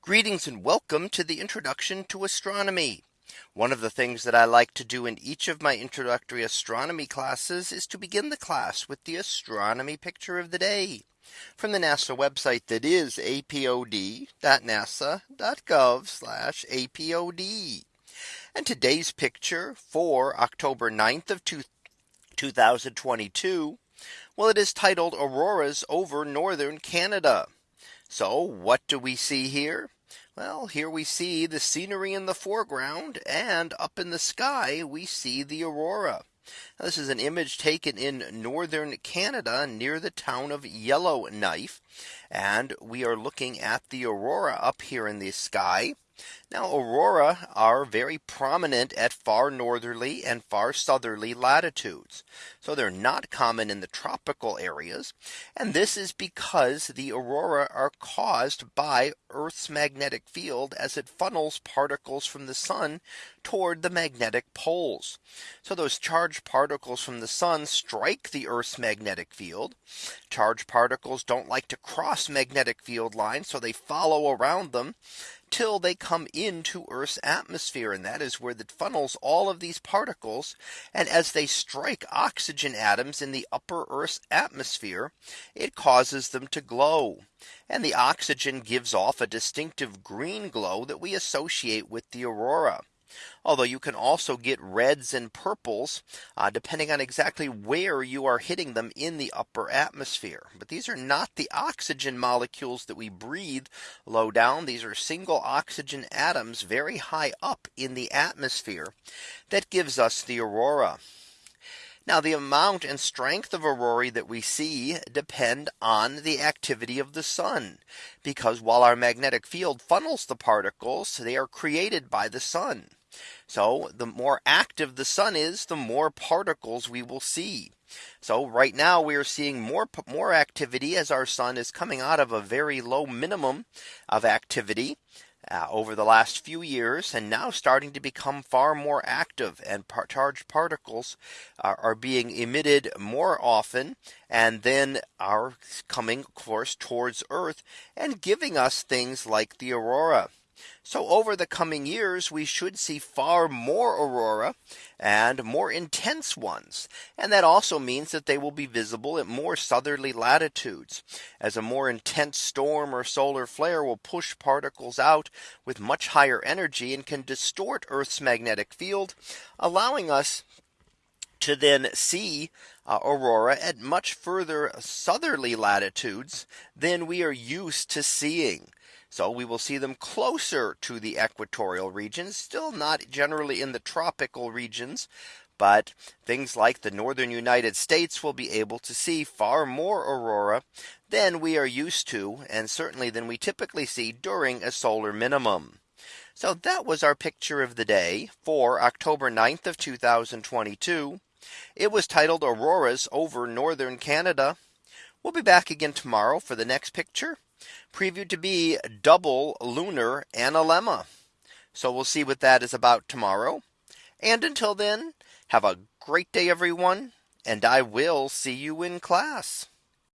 Greetings and welcome to the introduction to astronomy. One of the things that I like to do in each of my introductory astronomy classes is to begin the class with the astronomy picture of the day from the NASA website that is apod.nasa.gov apod. And today's picture for October 9th of 2022. Well, it is titled Auroras over northern Canada. So what do we see here? Well, here we see the scenery in the foreground and up in the sky we see the aurora. Now, this is an image taken in northern Canada near the town of Yellowknife. And we are looking at the aurora up here in the sky. Now aurora are very prominent at far northerly and far southerly latitudes. So they're not common in the tropical areas. And this is because the aurora are caused by Earth's magnetic field as it funnels particles from the sun toward the magnetic poles. So those charged particles from the sun strike the Earth's magnetic field. Charged particles don't like to cross magnetic field lines, so they follow around them till they come into Earth's atmosphere. And that is where it funnels all of these particles. And as they strike oxygen atoms in the upper Earth's atmosphere, it causes them to glow. And the oxygen gives off a distinctive green glow that we associate with the aurora. Although you can also get reds and purples uh, depending on exactly where you are hitting them in the upper atmosphere. But these are not the oxygen molecules that we breathe low down. These are single oxygen atoms very high up in the atmosphere that gives us the aurora. Now the amount and strength of aurorae that we see depend on the activity of the sun. Because while our magnetic field funnels the particles, they are created by the sun. So the more active the sun is, the more particles we will see. So right now we are seeing more more activity as our sun is coming out of a very low minimum of activity uh, over the last few years and now starting to become far more active and par charged particles are, are being emitted more often and then are coming of course towards Earth and giving us things like the aurora. So over the coming years, we should see far more aurora and more intense ones. And that also means that they will be visible at more southerly latitudes as a more intense storm or solar flare will push particles out with much higher energy and can distort Earth's magnetic field, allowing us to then see uh, aurora at much further southerly latitudes than we are used to seeing. So we will see them closer to the equatorial regions, still not generally in the tropical regions. But things like the northern United States will be able to see far more aurora than we are used to and certainly than we typically see during a solar minimum. So that was our picture of the day for October 9th of 2022. It was titled Auroras over northern Canada. We'll be back again tomorrow for the next picture previewed to be double lunar analemma. So we'll see what that is about tomorrow. And until then, have a great day, everyone. And I will see you in class.